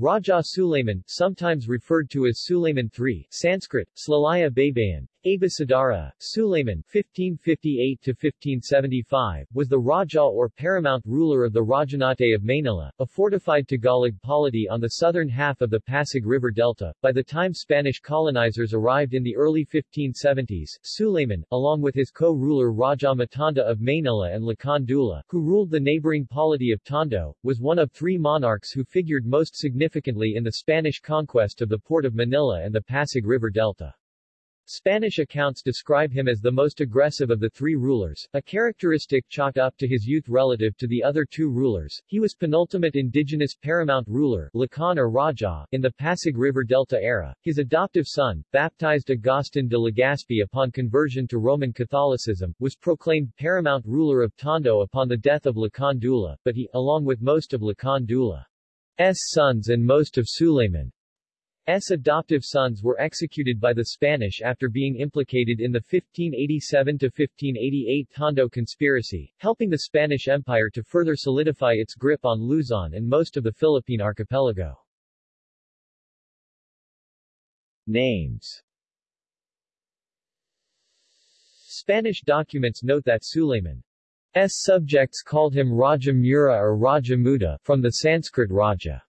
Raja Suleiman, sometimes referred to as Suleiman III, Sanskrit, Slalaya Baybayan, Abhisadara, Suleiman (1558–1575), was the Raja or paramount ruler of the Rajanate of Maynila, a fortified Tagalog polity on the southern half of the Pasig River Delta. By the time Spanish colonizers arrived in the early 1570s, Suleiman, along with his co-ruler Raja Matanda of Maynila and Lakan Dula, who ruled the neighboring polity of Tondo, was one of three monarchs who figured most significantly in the Spanish conquest of the port of Manila and the Pasig River Delta. Spanish accounts describe him as the most aggressive of the three rulers, a characteristic chalked up to his youth relative to the other two rulers. He was penultimate indigenous paramount ruler Lakan or Raja, in the Pasig River Delta era. His adoptive son, baptized Agustin de Legazpi upon conversion to Roman Catholicism, was proclaimed paramount ruler of Tondo upon the death of Lakan Dula, but he, along with most of Lakan Dula's sons and most of Suleiman S. adoptive sons were executed by the Spanish after being implicated in the 1587-1588 Tondo conspiracy, helping the Spanish Empire to further solidify its grip on Luzon and most of the Philippine archipelago. Names Spanish documents note that Suleiman's subjects called him Raja Mura or Raja Muda, from the Sanskrit Raja.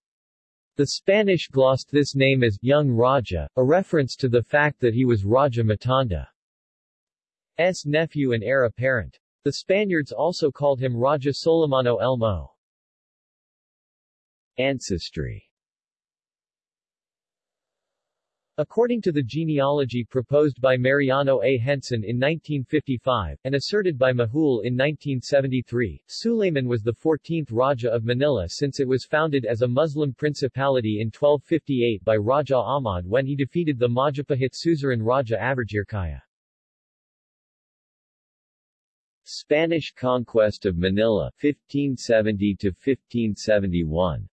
The Spanish glossed this name as Young Raja, a reference to the fact that he was Raja Matanda's nephew and heir apparent. The Spaniards also called him Raja Solimano Elmo. Ancestry According to the genealogy proposed by Mariano A. Henson in 1955, and asserted by Majul in 1973, Suleiman was the 14th Raja of Manila since it was founded as a Muslim principality in 1258 by Raja Ahmad when he defeated the Majapahit suzerain Raja Avirjirkaya. Spanish conquest of Manila 1570 to 1571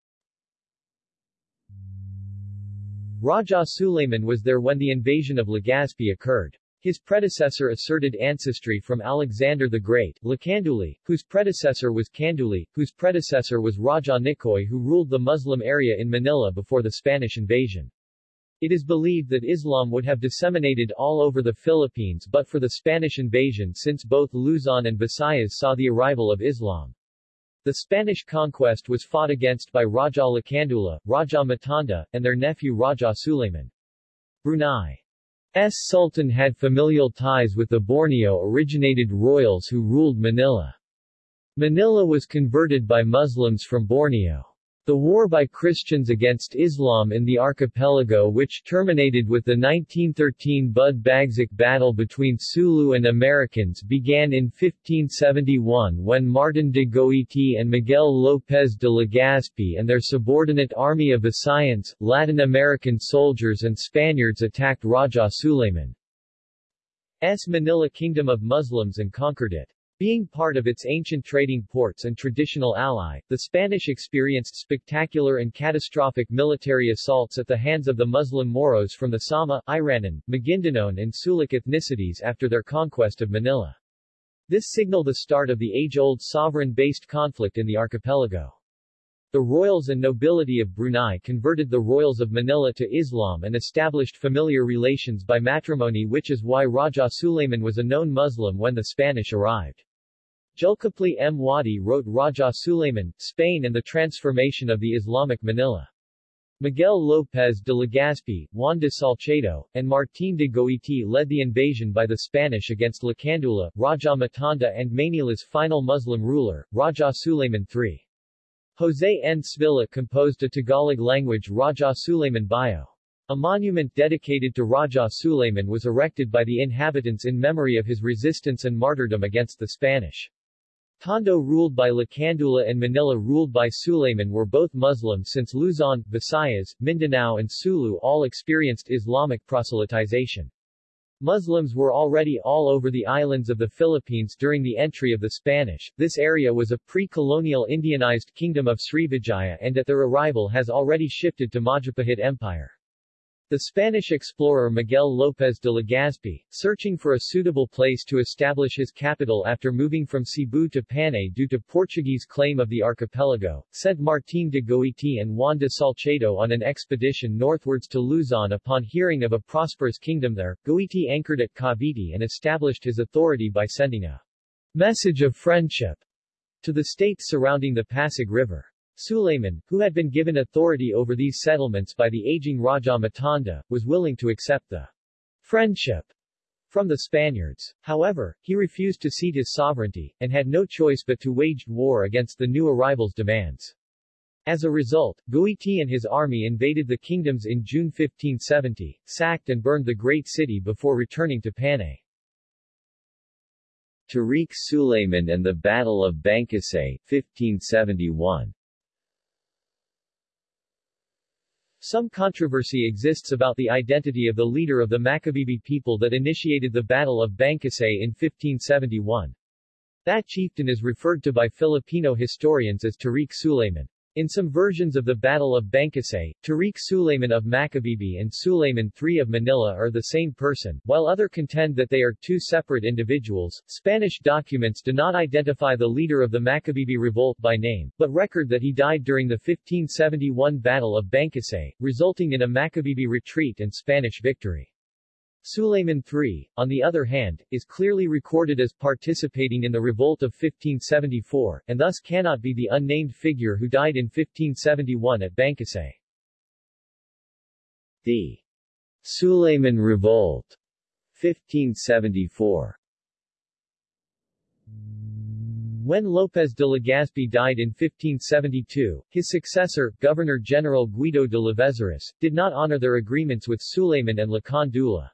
Raja Suleiman was there when the invasion of Legazpi occurred. His predecessor asserted ancestry from Alexander the Great, Lakanduli, whose predecessor was Kanduli, whose predecessor was Raja Nikoy who ruled the Muslim area in Manila before the Spanish invasion. It is believed that Islam would have disseminated all over the Philippines but for the Spanish invasion since both Luzon and Visayas saw the arrival of Islam. The Spanish conquest was fought against by Raja Lakandula, Raja Matanda, and their nephew Raja Suleiman. Brunei's Sultan had familial ties with the Borneo-originated royals who ruled Manila. Manila was converted by Muslims from Borneo. The war by Christians against Islam in the archipelago which terminated with the 1913 Bud Bagsak battle between Sulu and Americans began in 1571 when Martin de Goiti and Miguel López de Legazpi and their subordinate army of Visayans, Latin American soldiers and Spaniards attacked Raja Suleiman's Manila Kingdom of Muslims and conquered it. Being part of its ancient trading ports and traditional ally, the Spanish experienced spectacular and catastrophic military assaults at the hands of the Muslim Moros from the Sama, Iranan, Maguindanao and Sulic ethnicities after their conquest of Manila. This signaled the start of the age-old sovereign-based conflict in the archipelago. The royals and nobility of Brunei converted the royals of Manila to Islam and established familiar relations by matrimony which is why Raja Suleiman was a known Muslim when the Spanish arrived. Julkipli M. Wadi wrote Raja Suleiman, Spain and the Transformation of the Islamic Manila. Miguel López de Legazpi, Juan de Salcedo, and Martín de Goiti led the invasion by the Spanish against Lakandula, Raja Matanda and Manila's final Muslim ruler, Raja Suleiman III. José N. Sevilla composed a Tagalog-language Raja Suleiman bio. A monument dedicated to Raja Suleiman was erected by the inhabitants in memory of his resistance and martyrdom against the Spanish. Tondo ruled by Lakandula and Manila ruled by Suleiman were both Muslim since Luzon, Visayas, Mindanao and Sulu all experienced Islamic proselytization. Muslims were already all over the islands of the Philippines during the entry of the Spanish. This area was a pre-colonial Indianized kingdom of Srivijaya and at their arrival has already shifted to Majapahit Empire. The Spanish explorer Miguel López de Legazpi, searching for a suitable place to establish his capital after moving from Cebu to Panay due to Portuguese claim of the archipelago, sent Martín de Goiti and Juan de Salcedo on an expedition northwards to Luzon upon hearing of a prosperous kingdom there. Goiti anchored at Cavite and established his authority by sending a message of friendship to the states surrounding the Pasig River. Sulayman, who had been given authority over these settlements by the aging Raja Matanda, was willing to accept the friendship from the Spaniards. However, he refused to cede his sovereignty, and had no choice but to wage war against the new arrival's demands. As a result, Goiti and his army invaded the kingdoms in June 1570, sacked and burned the great city before returning to Panay. Tariq Suleiman and the Battle of Bangkusay, 1571 Some controversy exists about the identity of the leader of the Macabebe people that initiated the Battle of Bangkusay in 1571. That chieftain is referred to by Filipino historians as Tariq Sulayman. In some versions of the Battle of Bangkusay, Tariq Sulayman of Macabebe and Sulayman III of Manila are the same person, while other contend that they are two separate individuals. Spanish documents do not identify the leader of the Macabebe revolt by name, but record that he died during the 1571 Battle of Bangkusay, resulting in a Macabebe retreat and Spanish victory. Sulayman III, on the other hand, is clearly recorded as participating in the revolt of 1574, and thus cannot be the unnamed figure who died in 1571 at Bangkusay. The Suleiman Revolt 1574 When López de Legazpi died in 1572, his successor, Governor-General Guido de Lavezaris, did not honor their agreements with Suleiman and Lakan Dula.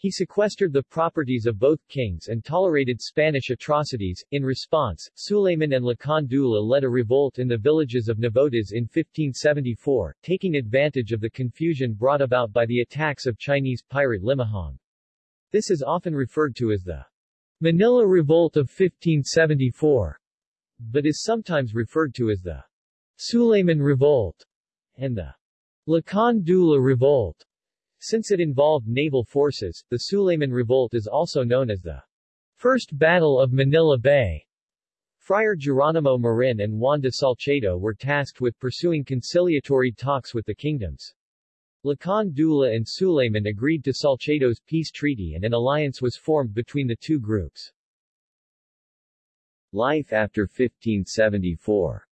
He sequestered the properties of both kings and tolerated Spanish atrocities. In response, Sulayman and Lakan Dula led a revolt in the villages of Navotas in 1574, taking advantage of the confusion brought about by the attacks of Chinese pirate Limahong. This is often referred to as the Manila Revolt of 1574, but is sometimes referred to as the Sulayman Revolt and the Lakan Dula Revolt. Since it involved naval forces, the Sulayman Revolt is also known as the First Battle of Manila Bay. Friar Geronimo Marin and Juan de Salcedo were tasked with pursuing conciliatory talks with the kingdoms. Lakan Dula and Sulayman agreed to Salcedo's peace treaty and an alliance was formed between the two groups. Life after 1574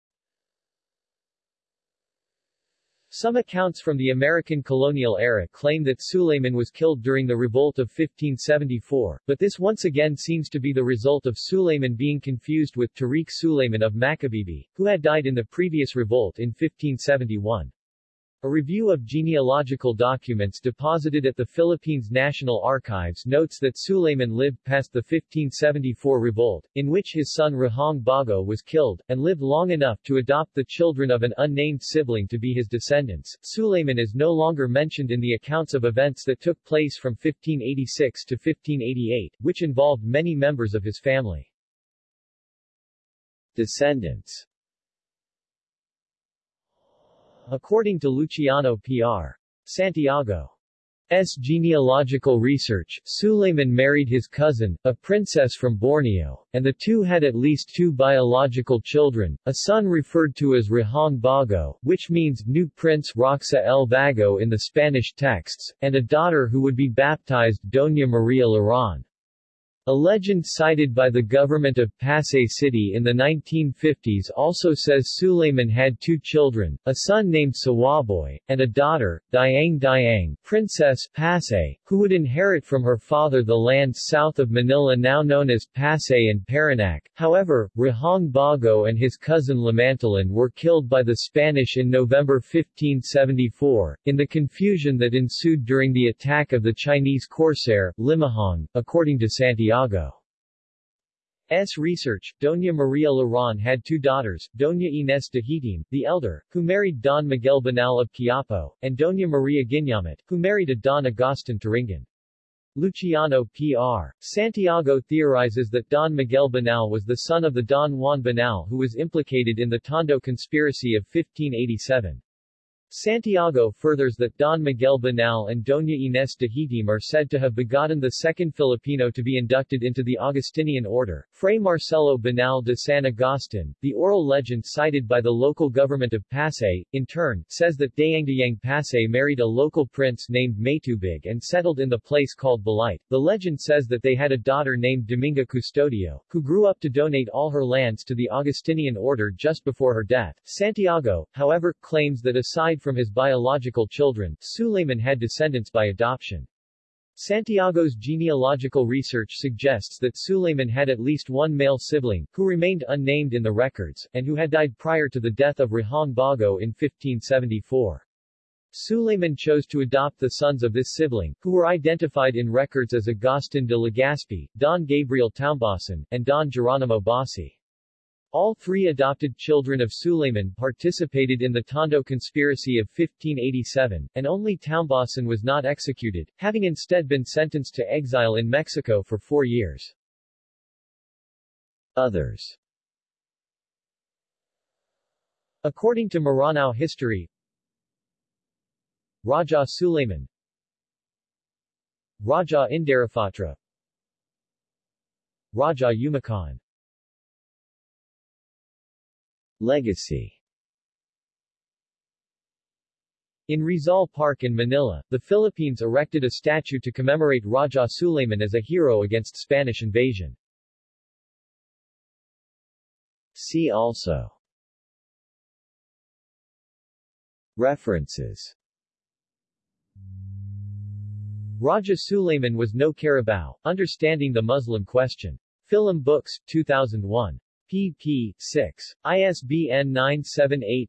Some accounts from the American colonial era claim that Sulayman was killed during the revolt of 1574, but this once again seems to be the result of Sulayman being confused with Tariq Sulayman of Macabebe, who had died in the previous revolt in 1571. A review of genealogical documents deposited at the Philippines National Archives notes that Sulayman lived past the 1574 revolt, in which his son Rahong Bago was killed, and lived long enough to adopt the children of an unnamed sibling to be his descendants. Sulayman is no longer mentioned in the accounts of events that took place from 1586 to 1588, which involved many members of his family. Descendants According to Luciano P.R. Santiago. S. genealogical research, Suleiman married his cousin, a princess from Borneo, and the two had at least two biological children, a son referred to as Rahong Bago, which means new prince Roxa el Vago in the Spanish texts, and a daughter who would be baptized Doña Maria Laron. A legend cited by the government of Pasay City in the 1950s also says Sulayman had two children, a son named Sawaboy, and a daughter, Diang Diang, Princess Pasay, who would inherit from her father the land south of Manila now known as Pasay and Parañaque. However, Rahong Bago and his cousin Lamantalan were killed by the Spanish in November 1574, in the confusion that ensued during the attack of the Chinese corsair, Limahong, according to Santiago. S. research, Doña Maria Laron had two daughters, Doña Inés de Hitim, the elder, who married Don Miguel Banal of Quiapo, and Doña Maria Guiñamet, who married a Don Agustin Turingan. Luciano P.R. Santiago theorizes that Don Miguel Banal was the son of the Don Juan Banal who was implicated in the Tondo conspiracy of 1587. Santiago furthers that Don Miguel Banal and Doña Inés de Hitim are said to have begotten the second Filipino to be inducted into the Augustinian order, Fray Marcelo Banal de San Agustin. The oral legend cited by the local government of Pasay, in turn, says that Dayangdayang Pasay married a local prince named Maytubig and settled in the place called Balite. The legend says that they had a daughter named Dominga Custodio, who grew up to donate all her lands to the Augustinian order just before her death. Santiago, however, claims that aside from his biological children, Suleiman had descendants by adoption. Santiago's genealogical research suggests that Suleiman had at least one male sibling, who remained unnamed in the records, and who had died prior to the death of Rahong Bago in 1574. Suleiman chose to adopt the sons of this sibling, who were identified in records as Agustin de Legazpi, Don Gabriel Taumbasan, and Don Geronimo Bassi. All three adopted children of Suleiman participated in the Tondo conspiracy of 1587, and only Taumbasan was not executed, having instead been sentenced to exile in Mexico for four years. Others According to Maranao history, Raja Suleiman Raja Indarapatra Raja Umakan Legacy in Rizal Park in Manila, the Philippines erected a statue to commemorate Raja Suleiman as a hero against Spanish invasion. See also References Raja Suleiman was no Carabao, Understanding the Muslim Question. Film Books, 2001 pp. 6. ISBN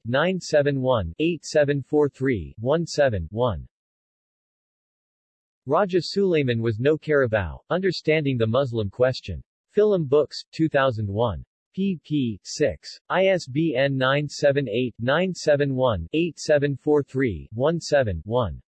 978-971-8743-17-1. Raja Suleiman was no Carabao, Understanding the Muslim Question. Film Books, 2001. pp. 6. ISBN 978-971-8743-17-1.